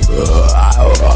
Uh,